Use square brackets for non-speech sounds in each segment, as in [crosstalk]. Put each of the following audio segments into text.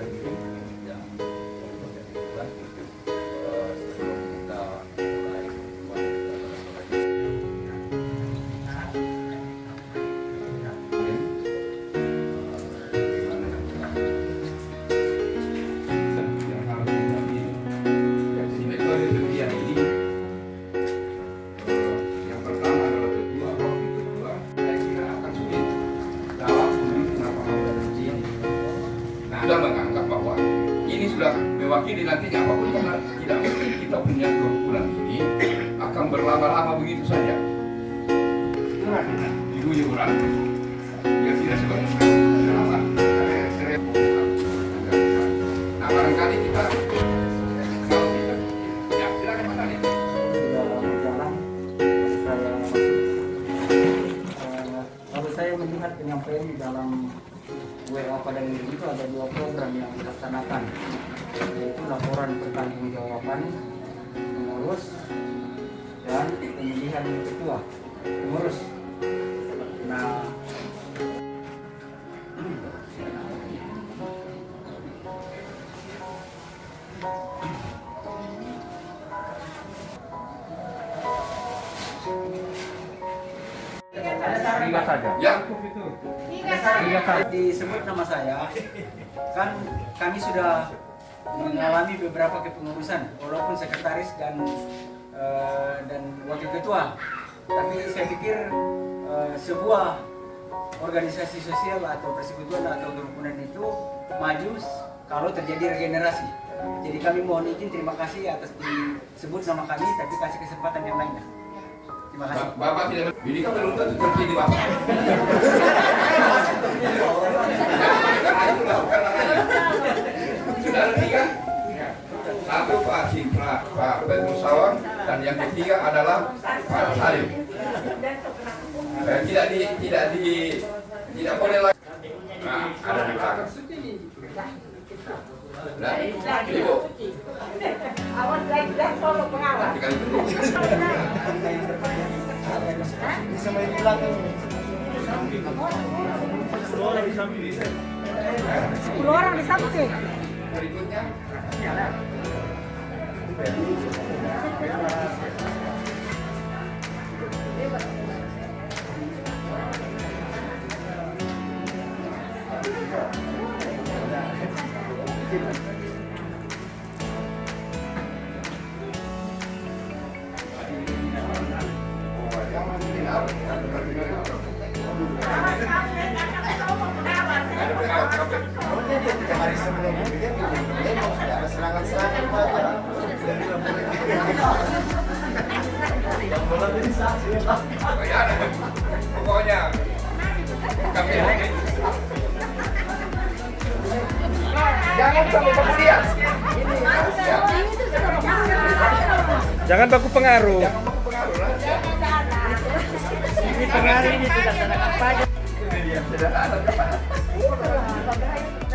yang mewakili nantinya apa pun karena tidak mungkin kita punya dua bulan ini akan berlama-lama begitu saja. Ibu orang biar tidak lama nah barangkali kita ya melihat penyampaian di dalam WA pada minggu itu ada dua program yang dilaksanakan pertanggungjawaban pengurus dan pemilihan ketua pengurus. Nah. Tiga saja. ya. Iya kalau disebut nama saya, kan kami sudah mengalami beberapa kepengurusan, walaupun sekretaris dan eh, dan wakil ketua. Tapi saya pikir eh, sebuah organisasi sosial atau persekutuan atau kerukunan itu maju kalau terjadi regenerasi. Jadi kami mohon izin terima kasih atas disebut nama kami, tapi kasih kesempatan yang lainnya. Terima kasih. Ba- Bapak tidak ini kan belum tentu terpilih Bapak. [laughs] Pak Petrus Sawang dan yang ketiga adalah Pak Salim. Eh, tidak di tidak di tidak boleh lagi. Nah, ada di belakang. Nah, ibu, Awas lagi dah solo pengawas. Bisa main di belakang. Sepuluh orang di samping. Berikutnya, ada Pokoknya ini jangan baku pengaruh. jangan lah. Ya. Ini pengaruh ini tidak ada apa aja.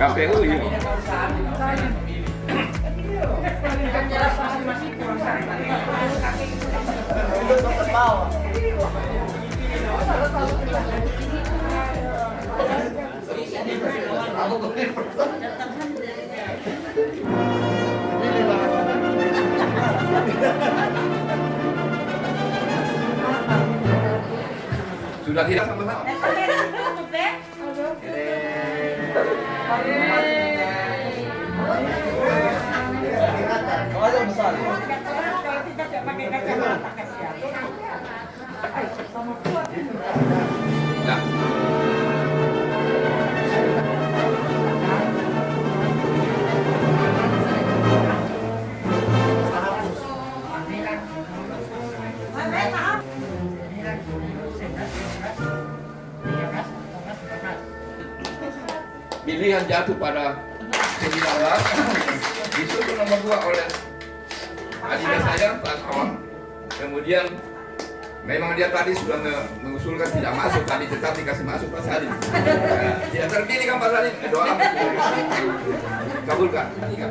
KPU ini. Sudah tidak sama-sama. Pilihan jatuh pada sembilan disusul nomor dua oleh adik saya Pak Sawang. Kemudian memang dia tadi sudah mengusulkan tidak masuk tadi tetap dikasih masuk Pak Salim. Nah, tidak terpilih kan Pak Salim doa kabulkan tiga.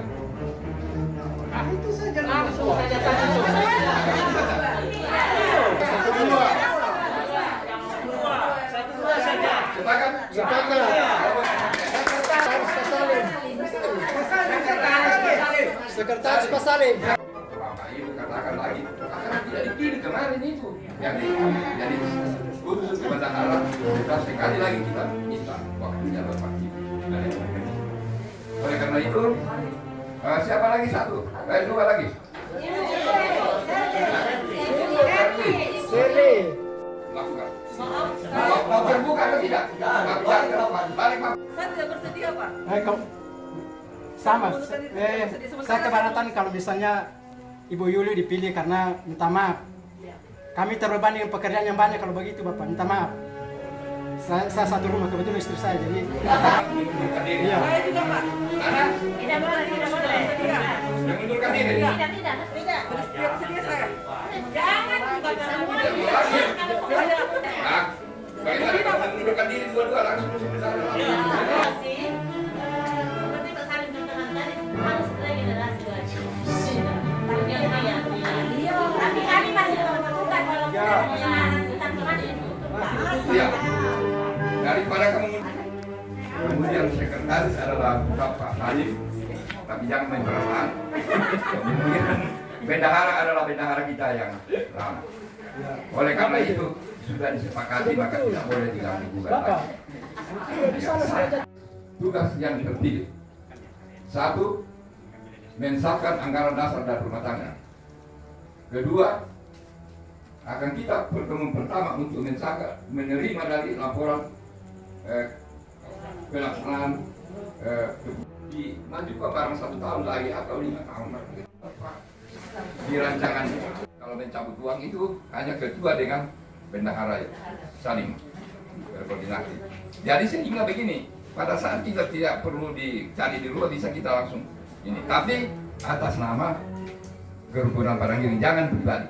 Sekretaris Pak Salim. Bapak Ibu katakan lagi, karena tidak dipilih kemarin itu. Jadi, jadi khusus kepada Allah, kita sekali lagi kita minta waktunya Bapak Ibu. Oleh karena itu, eh, siapa lagi satu? Eh, dua lagi. Sirli. Lakukan. Mau, mau terbuka atau tidak? Balik, balik, Pak. Saya tidak bersedia, Pak. Eh, kalau sama, eh, saya keberatan kalau misalnya Ibu Yuli dipilih karena minta maaf. Kami terbebani dengan pekerjaan yang banyak kalau begitu Bapak, minta maaf. Saya, saya satu rumah kebetulan istri saya jadi iya. Saya juga, Pak. Nana, Tidak boleh, tidak boleh. Tidak. mengundurkan diri. Tidak, tidak. Tidak. Bersedia, bersedia saya. Jangan juga semua. Mengundurkan diri dua-dua langsung sebentar. Kemudian sekretaris adalah Bapak Halim, tapi jangan main perasaan. Kemudian bendahara adalah bendahara kita yang lama. Oleh karena itu sudah disepakati maka tidak boleh diganggu gugat lagi. Tugas yang terpilih satu mensahkan anggaran dasar dan rumah tangga. Kedua, akan kita pertemuan pertama untuk mensahkan menerima dari laporan eh, pelaksanaan eh, di dimajukan barang satu tahun lagi atau lima tahun lagi. Di rancangan kalau mencabut uang itu hanya ketua dengan bendahara saling berkoordinasi. Jadi sehingga begini, pada saat kita tidak perlu dicari di luar bisa kita langsung ini. Tapi atas nama kerukunan barang ini jangan pribadi.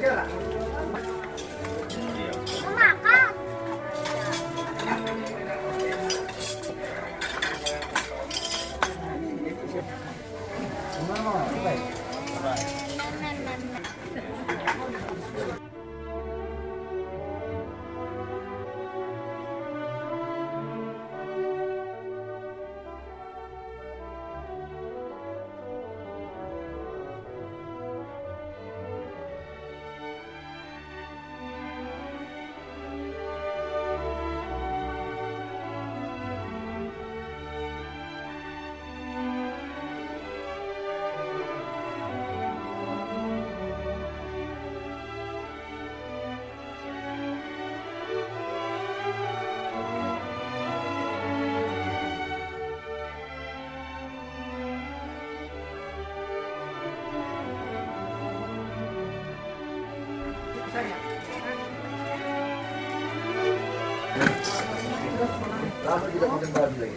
Iya.